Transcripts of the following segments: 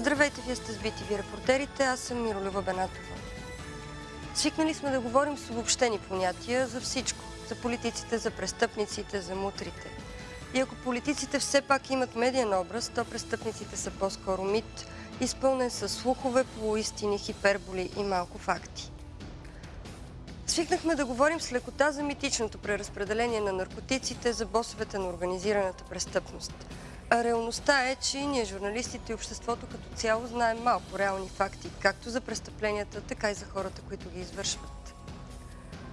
Здравейте, вие сте с BTV репортерите, аз съм Миролюба Бенатова. Свикнали сме да говорим с обобщени понятия за всичко. За политиците, за престъпниците, за мутрите. И ако политиците все пак имат медиен образ, то престъпниците са по-скоро мит, изпълнен с слухове, полуистини, хиперболи и малко факти. Свикнахме да говорим с лекота за митичното преразпределение на наркотиците, за босовете на организираната престъпност. Реалността е, че ние, журналистите и обществото като цяло, знаем малко реални факти, както за престъпленията, така и за хората, които ги извършват.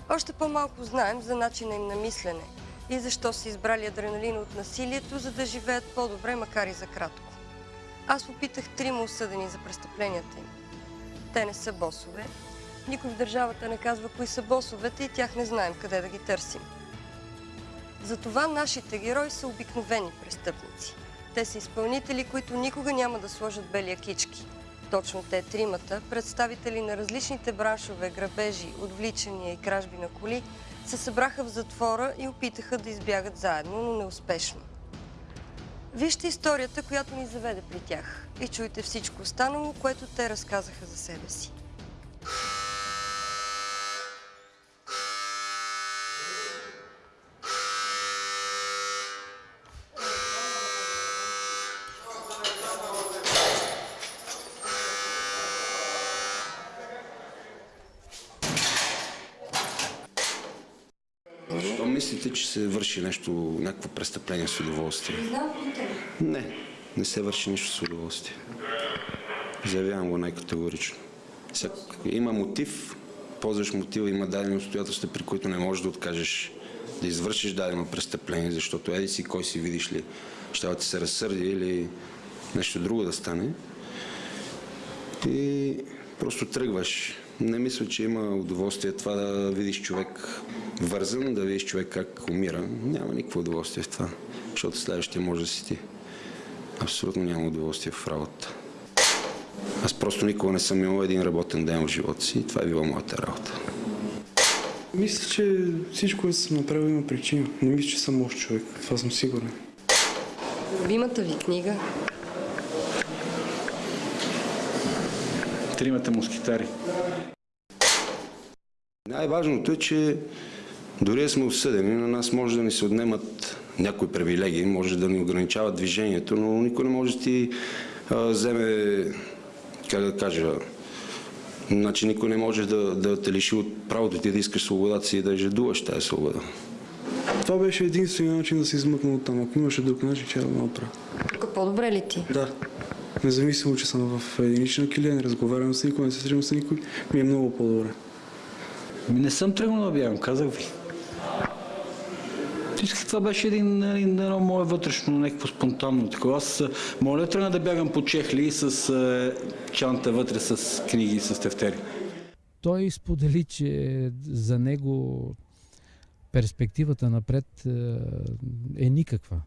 Още по-малко знаем за начина им на мислене и защо са избрали адреналина от насилието, за да живеят по-добре, макар и за кратко. Аз попитах трима осъдени за престъпленията им. Те не са босове, никой в държавата не казва кои са босовете и тях не знаем къде да ги търсим. Затова нашите герои са обикновени престъпници. Те са изпълнители, които никога няма да сложат бели кички. Точно те тримата, представители на различните браншове, грабежи, отвличания и кражби на коли, се събраха в затвора и опитаха да избягат заедно, но неуспешно. Вижте историята, която ни заведе при тях и чуйте всичко останало, което те разказаха за себе си. Защо мислите, че се върши нещо, някакво престъпление с удоволствие? Не, не се върши нищо с удоволствие. Заявявам го най-категорично. Има мотив, ползваш мотива, има дадени обстоятелства, при които не можеш да откажеш да извършиш дадено престъпление, защото еди си, кой си видиш ли, ще ти се разсърди или нещо друго да стане. И просто тръгваш. Не мисля, че има удоволствие това да видиш човек вързан, да видиш човек как умира. Няма никакво удоволствие в това, защото следващия може да си ти. Абсолютно няма удоволствие в работа. Аз просто никога не съм имал един работен ден в живота си и това е била моята работа. Мисля, че всичко, което съм направил, има причина. Не мисля, че съм лош човек. Това съм сигурен. Любимата ви книга? Тримата москитари. Най-важното е, че дори сме осъдени, на нас може да ни се отнемат някои привилегии, може да ни ограничават движението, но никой не може да ти а, вземе, как да кажа, значи никой не може да, да те лиши от правото ти да искаш свободата си и да жадуваш тази свобода. Това беше единствения начин да се измъкна от там. Ако имаше друг начин, че да го направя. Тук по-добре ли ти? Да. Независимо, че съм в единична килия, не разговарям с никой, не се срещам с никой, ми е много по-добре. Ми не съм тръгнал да бягам, казах ви. Исках, това беше един, един, едно мое вътрешно, някакво спонтанно такова. Аз моля тръгна да бягам по чехли с е, чанта вътре с книги, с тефтери. Той сподели, че за него перспективата напред е никаква.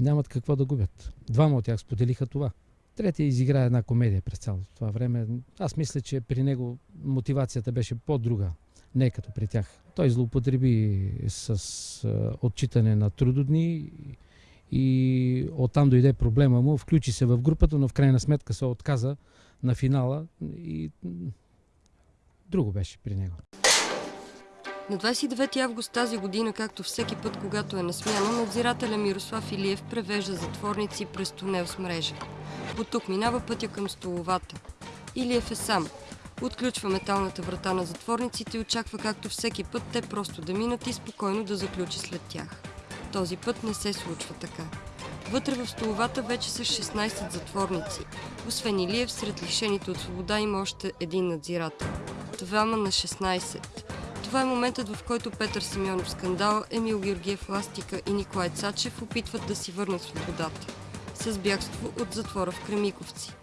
Нямат какво да губят. Двама от тях споделиха това. Третия изигра една комедия през цялото това време. Аз мисля, че при него мотивацията беше по-друга, не като при тях. Той злоупотреби с отчитане на трудодни и оттам дойде проблема му. Включи се в групата, но в крайна сметка се отказа на финала и друго беше при него. На 29 август тази година, както всеки път, когато е на смяна, надзирателя Мирослав Илиев превежда затворници през тунел с мрежа. По тук минава пътя към столовата. Илиев е сам. Отключва металната врата на затворниците и очаква както всеки път те просто да минат и спокойно да заключи след тях. Този път не се случва така. Вътре в столовата вече са 16 затворници. Освен Илиев, сред лишените от свобода има още един надзирател. Двама на 16. Това е моментът, в който Петър Симеонов скандал, Емил Георгиев Ластика и Николай Цачев опитват да си върнат свободата. С бягство от затвора в Кремиковци.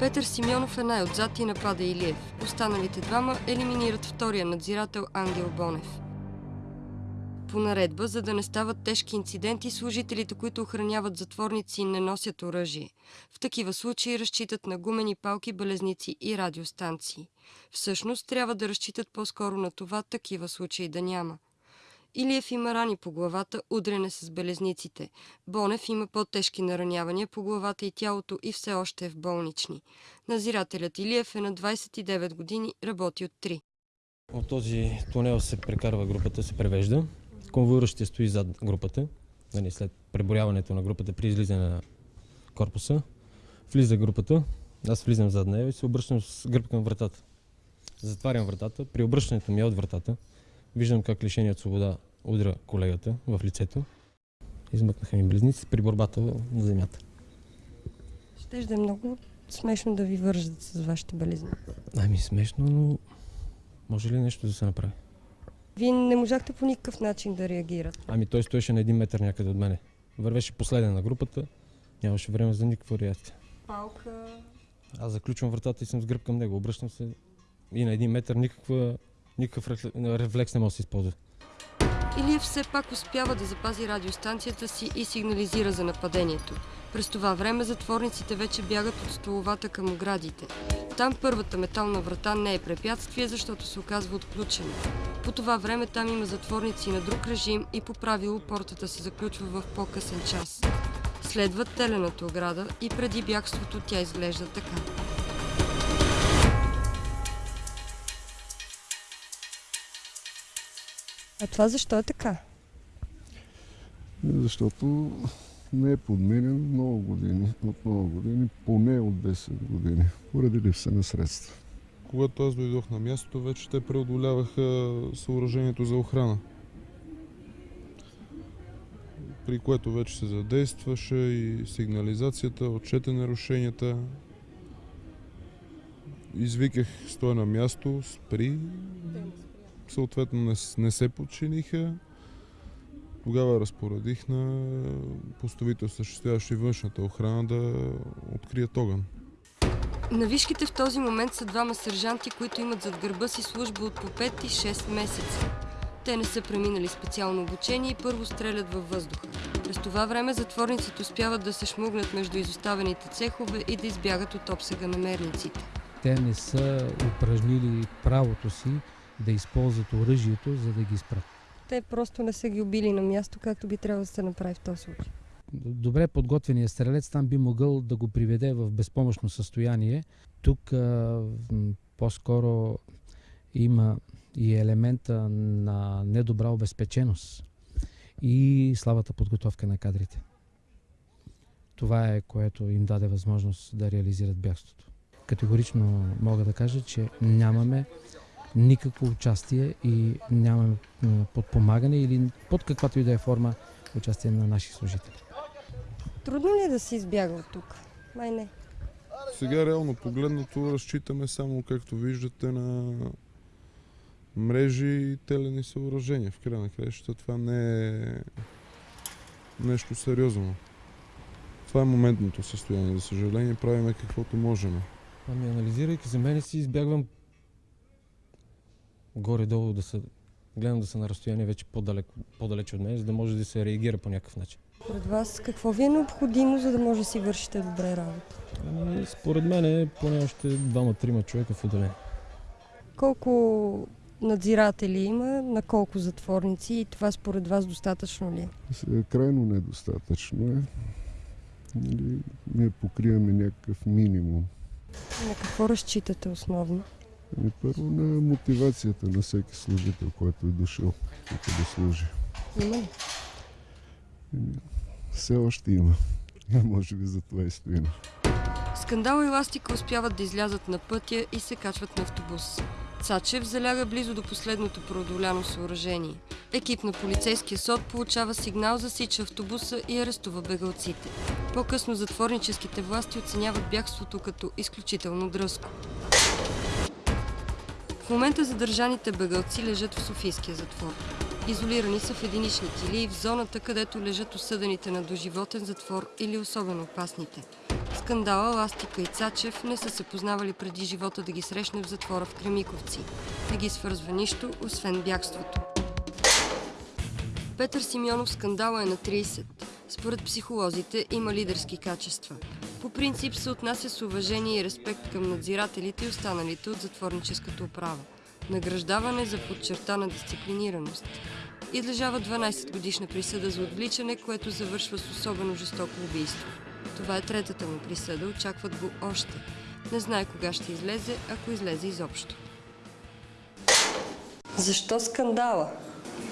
Петър Симеонов е най-отзад и напада Илиев. Останалите двама елиминират втория надзирател Ангел Бонев. По наредба, за да не стават тежки инциденти, служителите, които охраняват затворници, не носят оръжие. В такива случаи разчитат на гумени палки, белезници и радиостанции. Всъщност, трябва да разчитат по-скоро на това такива случаи да няма. Илиев има рани по главата, удряне с белезниците. Бонев има по-тежки наранявания по главата и тялото и все още е в болнични. Назирателят Илиев е на 29 години, работи от 3. От този тунел се прекарва групата, се превежда. Конвоиращите стои зад групата, нали, след преборяването на групата при излизане на корпуса. Влиза групата, аз влизам зад нея и се обръщам с гръб към вратата. Затварям вратата. При обръщането ми от вратата виждам как лишение от свобода удря колегата в лицето. Измъкнаха ми близници при борбата на земята. Ще да е много смешно да ви вържат с вашите белезни. Ами смешно, но може ли нещо да се направи? Вие не можахте по никакъв начин да реагирате. Ами той стоеше на един метър някъде от мене. Вървеше последен на групата, нямаше време за никаква реакция. Палка. Аз заключвам вратата и съм с гръб към него. Обръщам се и на един метър никаква, никакъв рефле- рефлекс не може да се използва. Илиев все пак успява да запази радиостанцията си и сигнализира за нападението. През това време затворниците вече бягат от столовата към оградите. Там първата метална врата не е препятствие, защото се оказва отключена. По това време там има затворници на друг режим и по правило портата се заключва в по-късен час. Следва телената ограда и преди бягството тя изглежда така. А това защо е така? Защото не е подменен много години, от много години, поне от 10 години, поради липса на средства. Когато аз дойдох на мястото, вече те преодоляваха съоръжението за охрана. При което вече се задействаше и сигнализацията, отчете нарушенията. Извиках, стоя на място, спри. Съответно не, не се подчиниха. Тогава разпоредих на постовите осъществяващи външната охрана да открият огън. На вишките в този момент са двама сержанти, които имат зад гърба си служба от по 5 и 6 месеца. Те не са преминали специално обучение и първо стрелят във въздуха. През това време затворниците успяват да се шмугнат между изоставените цехове и да избягат от обсега на мерниците. Те не са упражнили правото си да използват оръжието, за да ги спрат. Те просто не са ги убили на място, както би трябвало да се направи в този случай. Добре подготвеният стрелец там би могъл да го приведе в безпомощно състояние. Тук а, по-скоро има и елемента на недобра обезпеченост и слабата подготовка на кадрите. Това е което им даде възможност да реализират бягството. Категорично мога да кажа, че нямаме никакво участие и нямаме подпомагане или под каквато и да е форма участие на наши служители. Трудно ли е да се избяга от тук? Май не. Сега реално погледнато разчитаме само, както виждате, на мрежи и телени съоръжения. В края на краищата това не е нещо сериозно. Това е моментното състояние. За съжаление, правиме каквото можем. Ами анализирайки за мене си избягвам горе-долу да са, гледам да са на разстояние вече по-далеч, по-далеч от мен, за да може да се реагира по някакъв начин. Според вас какво ви е необходимо, за да може да си вършите добре работа? Ами, според мен е поне още двама-трима човека в отделение. Колко надзиратели има, на колко затворници и това според вас достатъчно ли е? Крайно недостатъчно е. Нали, ние покриваме някакъв минимум. На какво разчитате основно? Ами първо на мотивацията на всеки служител, който е дошъл тук да служи. Има ли? Ами, все още има. А може би за това и стоим. Скандал и Ластика успяват да излязат на пътя и се качват на автобус. Цачев заляга близо до последното преодоляно съоръжение. Екип на полицейския сод получава сигнал, засича автобуса и арестува бегалците. По-късно затворническите власти оценяват бягството като изключително дръзко. Момента задържаните бегалци лежат в Софийския затвор. Изолирани са в единични килии в зоната, където лежат осъдените на доживотен затвор или особено опасните. Скандала Ластика и Цачев не са се познавали преди живота да ги срещне в затвора в Кремиковци. Не ги свързва нищо, освен бягството. Петър Симеонов скандала е на 30. Според психолозите има лидерски качества. По принцип се отнася с уважение и респект към надзирателите и останалите от затворническата управа. Награждаване за подчертана дисциплинираност. Излежава 12 годишна присъда за отвличане, което завършва с особено жестоко убийство. Това е третата му присъда, очакват го още. Не знае кога ще излезе, ако излезе изобщо. Защо скандала?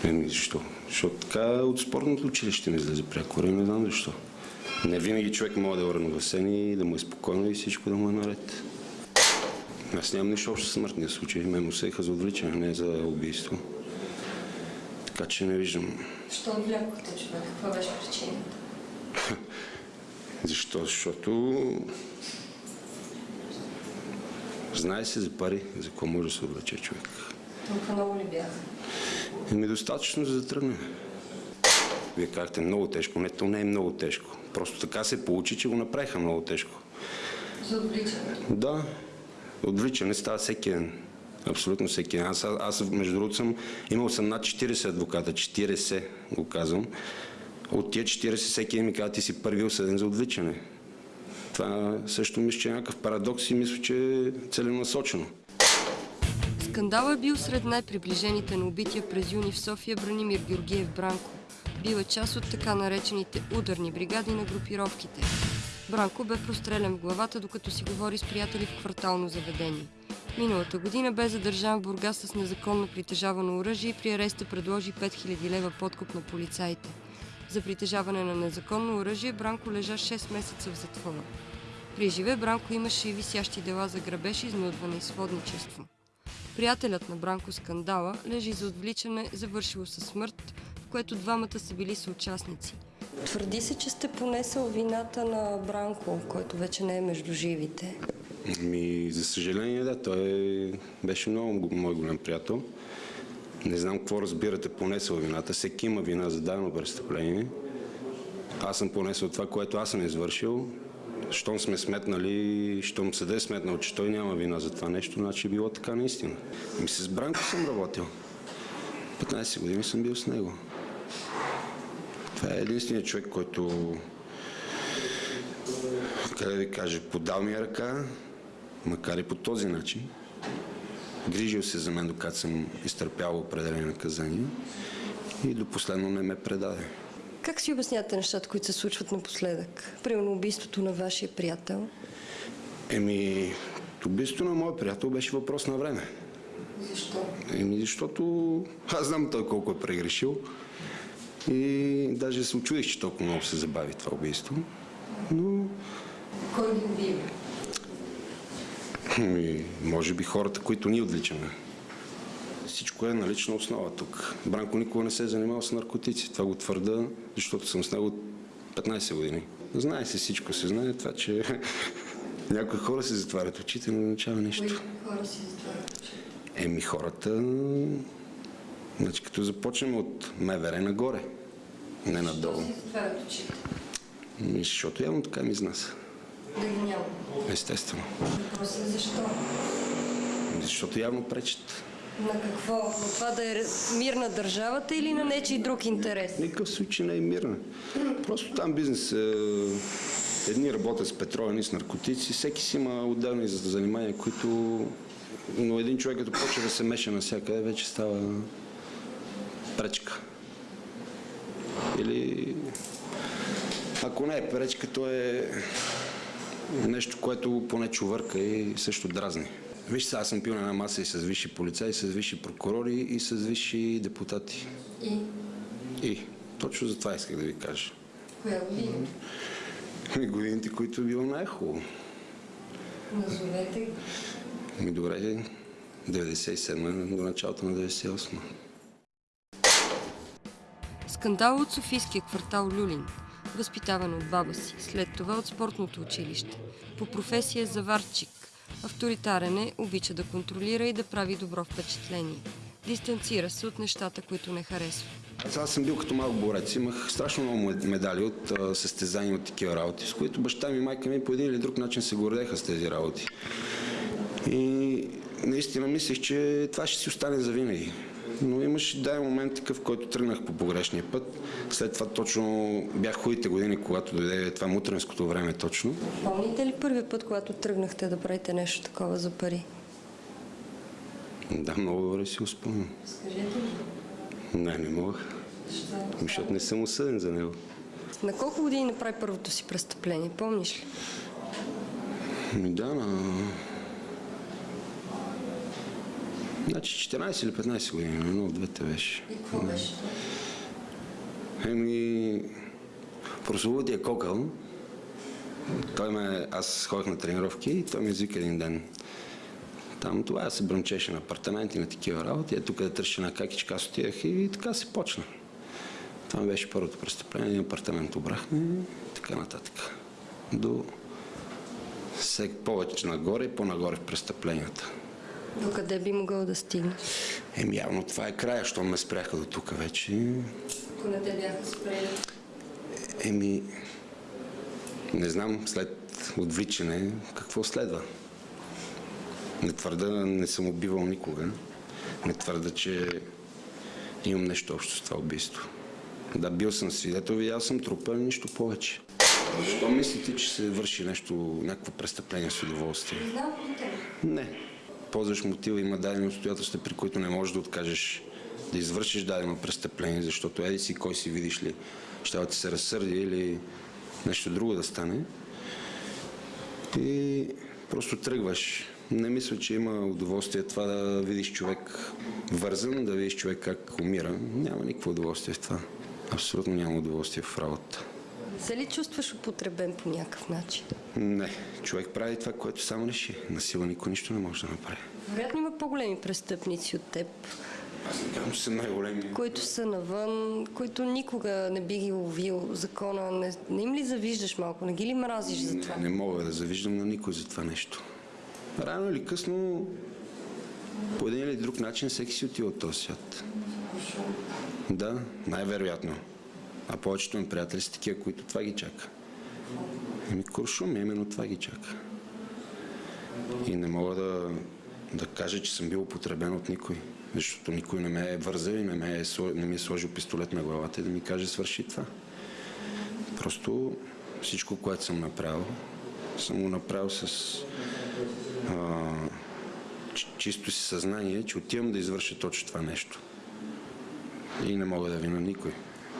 Еми, защо? Защото така от спортното училище ми излезе прякора и не знам защо. Не винаги човек може да е уравновесен и да му е спокойно и всичко да му е наред. Аз нямам нищо общо с смъртния случай. Мен му съеха за отвличане, не за убийство. Така че не виждам. Що отвлякохте човек? Каква беше причината? Защо? Защото знае се за пари, за какво може да се облече човек. Толкова много ли бяха? Еми достатъчно за да тръгне. Вие казахте много тежко. Не, то не е много тежко. Просто така се получи, че го направиха много тежко. За отвличане. Да, отвличане става всеки ден. Абсолютно всеки ден. Аз, аз между другото съм, имал съм над 40 адвоката, 40 го казвам. От тия 40 всеки ден ми казва, ти си първи осъден за отвличане. Това също мисля, че е някакъв парадокс и мисля, че е целенасочено. Скандал е бил сред най-приближените на убития през юни в София Бранимир Георгиев Бранко. Бил е част от така наречените ударни бригади на групировките. Бранко бе прострелян в главата, докато си говори с приятели в квартално заведение. Миналата година бе задържан в Бургас с незаконно притежавано оръжие и при ареста предложи 5000 лева подкуп на полицаите. За притежаване на незаконно оръжие Бранко лежа 6 месеца в затвора. При живе Бранко имаше и висящи дела за грабеж, изнудване и сводничество. Приятелят на Бранко скандала лежи за отвличане, завършило със смърт, което двамата са били съучастници. Твърди се, че сте понесъл вината на Бранко, който вече не е между живите. Ми, за съжаление, да, той беше много го- мой голям приятел. Не знам какво разбирате понесъл вината. Всеки има вина за дадено престъпление. Аз съм понесъл това, което аз съм извършил. Щом сме сметнали, щом съде е сметнал, че той няма вина за това нещо, значи е било така наистина. Ми с Бранко съм работил. 15 години съм бил с него. Това е единственият човек, който как да ви кажа, подал ми ръка, макар и по този начин. Грижил се за мен, докато съм изтърпял определени наказания и до последно не ме предаде. Как си обяснявате нещата, които се случват напоследък? Примерно убийството на вашия приятел. Еми, убийството на моят приятел беше въпрос на време. Защо? Еми, защото аз знам той колко е прегрешил и даже се очудих, че толкова много се забави това убийство. Но Кой ги убива? Може би хората, които ние отвличаме. Всичко е на лична основа тук. Бранко никога не се е занимавал с наркотици. Това го твърда, защото съм с него от 15 години. Знае се всичко, се знае това, че някои хора се затварят очите, не означава нищо. хора си затварят Еми хората, значи като започнем от МВР нагоре, не надолу. затварят очите? Ами, Защото явно така ми изнася. Да ги няма. Естествено. Въпросът е защо? Защото явно пречат. На какво? На това да е мир на държавата или на нечий друг интерес? Никакъв случай не е мирна. Просто там бизнес е... Едни работят с петрола, едни с наркотици. Всеки си има отделни за- занимания, които... Но един човек, като почва да се меша навсякъде, вече става пречка. Или... Ако не е пречка, то е нещо, което поне чувърка и също дразни. Виж, сега аз съм пил на една маса и с висши полицаи, с висши прокурори и с висши депутати. И И точно за това исках да ви кажа. коя година? И годините, които е било най-хубаво. Назовете. Ми добре, 97 до началото на 98. Скандал от Софийския квартал Люлин. Възпитаван от баба си, след това от спортното училище. По професия заварчик. Авторитарен е, обича да контролира и да прави добро впечатление. Дистанцира се от нещата, които не харесва. Аз, съм бил като малък борец. Имах страшно много мед- медали от състезания от такива работи, с които баща ми и майка ми по един или друг начин се гордеха с тези работи. И наистина мислех, че това ще си остане за винаги. Но имаше дай момент такъв, в който тръгнах по погрешния път. След това точно бях хубавите години, когато дойде това мутренското време точно. Помните ли първият път, когато тръгнахте да правите нещо такова за пари? Да, много добре си го спомням. Скажете ли? Не, не мога. Защото не съм осъден за него. На колко години направи първото си престъпление, помниш ли? Ми да, на... Значи 14 или 15 години, едно от двете беше. И какво беше? Еми, прословутия кокъл, той ме, аз ходих на тренировки и той ми извика един ден. Там това се бръмчеше на апартаменти, на такива работи. Е, тук да търся на какичка, аз отидах и така се почна. Това беше първото престъпление, един апартамент обрахме и така нататък. До всеки повече нагоре и по-нагоре в престъпленията. Докъде би могъл да стигнеш? Еми явно това е края, що ме спряха до тук вече. Ако не те бяха спрели. Еми, не знам след отвличане какво следва. Не твърда, не съм убивал никога. Не твърда, че имам нещо общо с това убийство. Да, бил съм свидетел, видял съм трупа, нищо повече. Защо мислите, че се върши нещо, някакво престъпление с удоволствие? Не. Ползваш мотива, има дадени обстоятелства, при които не можеш да откажеш да извършиш дадено престъпление, защото еди си кой си видиш ли, ще да ти се разсърди или нещо друго да стане. И просто тръгваш. Не мисля, че има удоволствие това да видиш човек вързан, да видиш човек как умира. Няма никакво удоволствие в това. Абсолютно няма удоволствие в работа. Се ли чувстваш употребен по някакъв начин? Не. Човек прави това, което само реши. На сила никой нищо не може да направи. Вероятно има по-големи престъпници от теб, Аз не казвам, че съм най-големи. които са навън, които никога не би ги ловил закона. Не, не им ли завиждаш малко? Не ги ли мразиш за това? Не мога да завиждам на никой за това нещо. Рано или късно, по един или друг начин, всеки си отива от този свят. Да, най-вероятно. А повечето ми приятели са такива, които това ги чака. Еми, куршум, именно това ги чака. И не мога да, да кажа, че съм бил употребен от никой. Защото никой не ме е вързал и не, ме е, не ми е сложил пистолет на главата и да ми каже свърши това. Просто всичко, което съм направил, съм го направил с а, чи- чисто си съзнание, че отивам да извърша точно това нещо. И не мога да вина никой.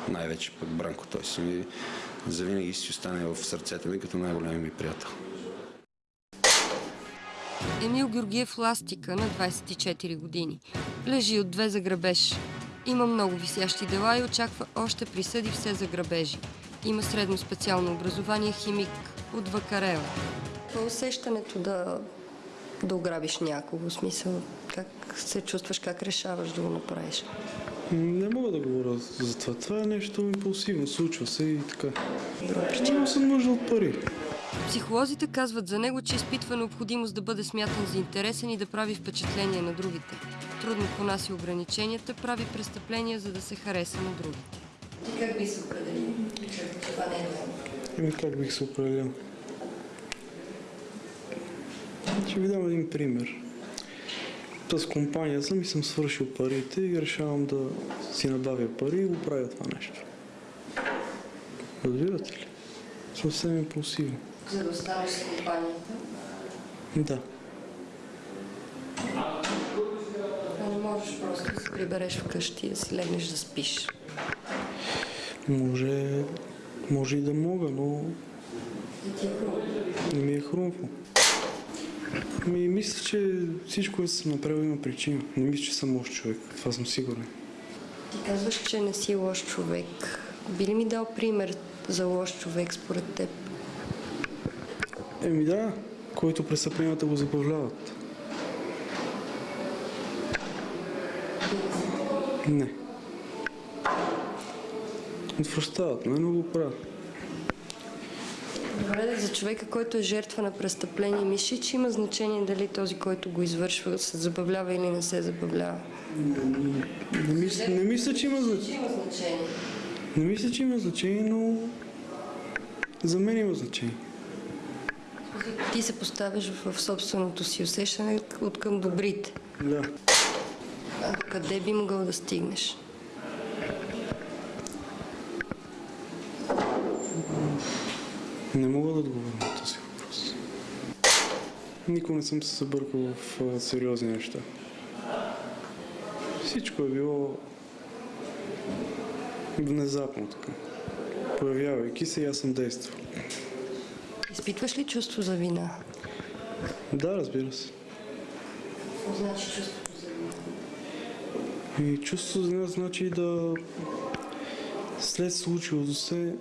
Най-вече пък Бранко, той си ми завинаги си остане в сърцето ми като най-големия ми приятел. Емил Георгиев Ластика на 24 години. Лежи от две за грабеж. Има много висящи дела и очаква още присъди все за грабежи. Има средно специално образование химик от Вакарела. Е усещането да, да ограбиш някого? В смисъл, как се чувстваш, как решаваш да го направиш? Не мога да говоря за това. Това е нещо импулсивно, случва се и така. Имам съм нужда от пари. Психолозите казват за него, че изпитва необходимост да бъде смятан за интересен и да прави впечатление на другите. Трудно понася ограниченията, прави престъпления, за да се хареса на другите. Ти как би се определил, че това не е Еми как бих се определил? Ще ви дам един пример. С компания съм и съм свършил парите и решавам да си набавя пари и го правя това нещо. Разбирате ли? Съвсем импулсивно. За да останеш с компанията. Да. Не можеш просто да се прибереш вкъщи и да си легнеш да спиш. Може, може и да мога, но не ми е хрумво. Ми, мисля, че всичко, което съм направил, има причина. Не мисля, че съм лош човек. Това съм сигурен. Ти казваш, че не си лош човек. Би ли ми дал пример за лош човек според теб? Еми да, който престъпленията го забавляват. Не. Отвръщават ме, но го правят. Добре, за човека, който е жертва на престъпление, мислиш, че има значение дали този, който го извършва, се забавлява или не се забавлява? Не мисля, не мисля, че. Има значение. Не мисля, че има значение, но за мен има значение. Ти се поставяш в собственото си усещане от към добрите. Да. А къде би могъл да стигнеш? Не мога да отговоря на този въпрос. Никога не съм се събъркал в сериозни неща. Всичко е било Внезапно така. Появявайки се, и аз съм действал. Изпитваш ли чувство за вина? Да, разбира се. Какво значи чувството за вина? И чувство за нас значи да след случилото се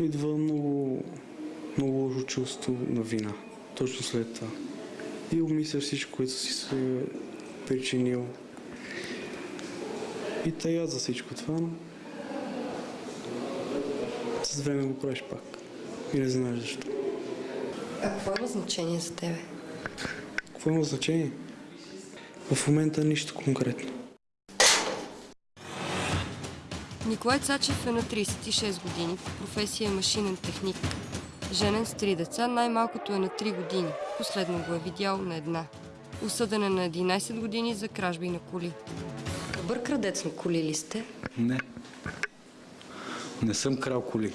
идва много, много лошо чувство на вина. Точно след това. И обмисля всичко, което си се причинил. И тая за всичко това, но с време го правиш пак. И не знаеш защо. А какво има значение за тебе? Какво има значение? В момента нищо конкретно. Николай Цачев е на 36 години, професия е машинен техник. Женен с три деца, най-малкото е на 3 години. Последно го е видял на една. Осъден е на 11 години за кражби на коли. Добър крадец на коли ли сте? Не. Не съм крал коли.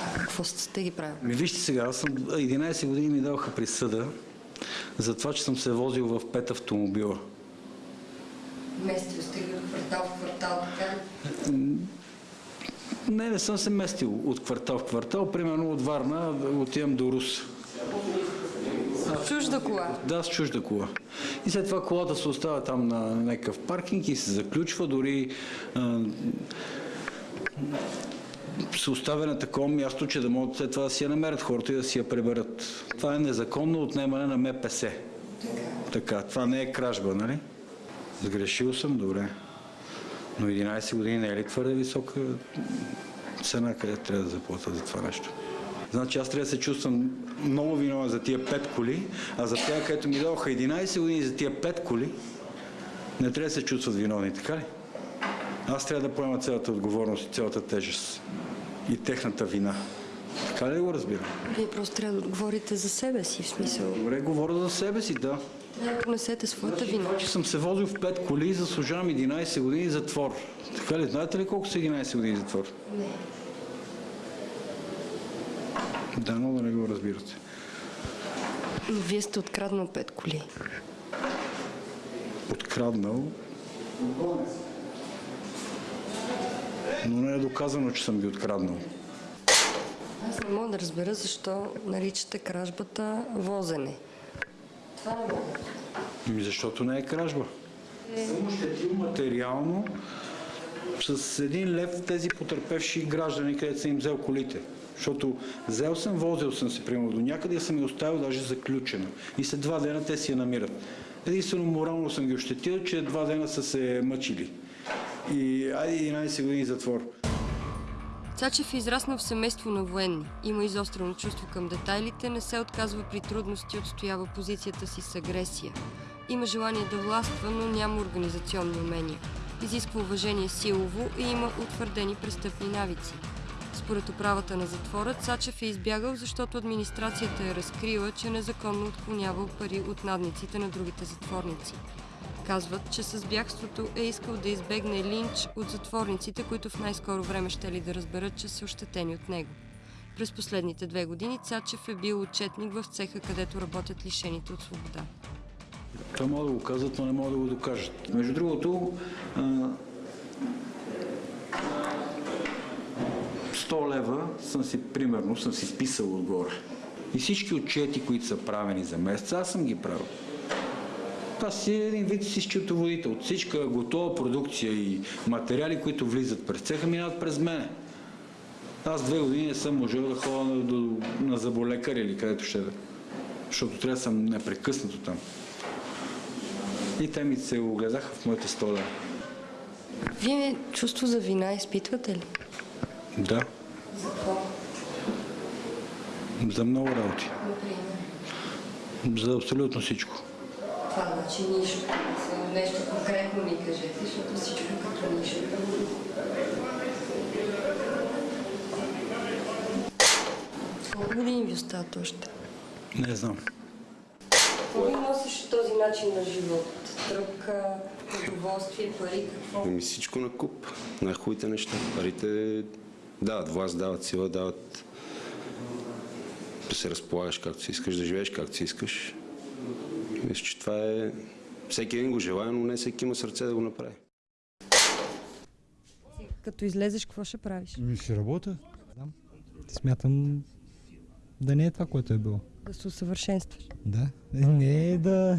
А какво сте ги правили? Ми вижте сега, аз съм 11 години ми даваха присъда за това, че съм се возил в пет автомобила. Местил сте ги от квартал в квартал, така Не, не съм се местил от квартал в квартал. Примерно от Варна отивам до Рус. Чужда кола. Да, с чужда кола. И след това колата се остава там на някакъв паркинг и се заключва, дори а, се оставя на такова място, че да могат след това да си я намерят хората и да си я преберат. Това е незаконно отнемане на МПС. Така, това не е кражба, нали? Сгрешил съм, добре. Но 11 години не е ли твърде висока цена, къде трябва да заплата за това нещо? Значи аз трябва да се чувствам много виновен за тия 5 коли, а за тях, където ми дадоха 11 години за тия 5 коли, не трябва да се чувстват виновни, така ли? Аз трябва да поема цялата отговорност и цялата тежест и техната вина. Така ли го разбирам? Вие просто трябва да отговорите за себе си, в смисъл. Добре, говоря за себе си, да. Да понесете своята вина. Това, че съм се возил в 5 коли и заслужавам 11 години затвор. Така ли? Знаете ли колко са 11 години затвор? Не. Да, но да не го разбирате. Но вие сте откраднал пет коли. Откраднал. Но не е доказано, че съм ги откраднал. Аз не мога да разбера защо наричате кражбата возене. Това мога. Ами защото не е кражба. Съм ощетил материално с един лев тези потерпевши граждани, където съм им взел колите. Защото взел съм, возил съм се, примерно, до някъде съм я оставил даже заключена. И след два дена те си я намират. Единствено морално съм ги ощетил, че два дена са се мъчили. И айде 11 години затвор. Цачев е израснал в семейство на военни. Има изострено чувство към детайлите, не се отказва при трудности, отстоява позицията си с агресия. Има желание да властва, но няма организационни умения. Изисква уважение силово и има утвърдени престъпни навици. Според управата на затвора, Цачев е избягал, защото администрацията е разкрила, че незаконно отклонявал пари от надниците на другите затворници. Казват, че с бягството е искал да избегне линч от затворниците, които в най-скоро време ще ли да разберат, че са ощетени от него. През последните две години Цачев е бил отчетник в цеха, където работят лишените от свобода. Това могат да го казват, но не могат да го докажат. Между другото, а, 100 лева съм си, примерно, съм си писал отгоре. И всички отчети, които са правени за месеца, аз съм ги правил. Това си е един вид си счетоводител. От всичка готова продукция и материали, които влизат през цеха, минават през мене. Аз две години не съм можел да ходя на, до, на заболекар или където ще да. Защото трябва да съм непрекъснато там. И те ми се огледаха в моите стола. Вие чувство за вина изпитвате ли? Да. За какво? За много работи. Например. За абсолютно всичко. Това значи нищо. Само Нещо конкретно ми кажете, защото всичко е като нищо. Колко години ви остават още? Не знам. Какво ви носиш този начин на живот? Тръпка, удоволствие, пари, какво? Ами всичко на куп. Най-хубавите неща. Парите дават власт, дават сила, дават да се разполагаш както си искаш, да живееш както си искаш. Мисля, че това е... Всеки един го желая, но не всеки има сърце да го направи. Като излезеш, какво ще правиш? Ми ще работя. Смятам да не е това, което е било. Да се усъвършенстваш. Да. Не е да...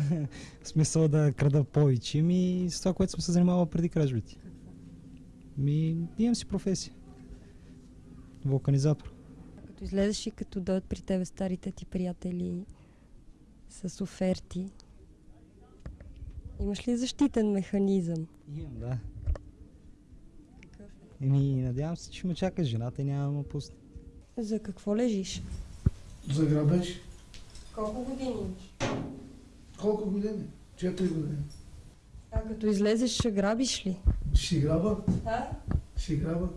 В смисъл да крада повече, ми с това, което съм се занимавал преди кражбите. Ми, имам си професия. Вулканизатор. Като излезеш и като дойдат при тебе старите ти приятели с оферти, имаш ли защитен механизъм? Имам, да. Еми, надявам се, че ме чака жената и няма да ме пусне. За какво лежиш? За грабеж. Колко години имаш? Колко години? Четири години. А като излезеш, ще грабиш ли? Ще граба? Да. Ще граба.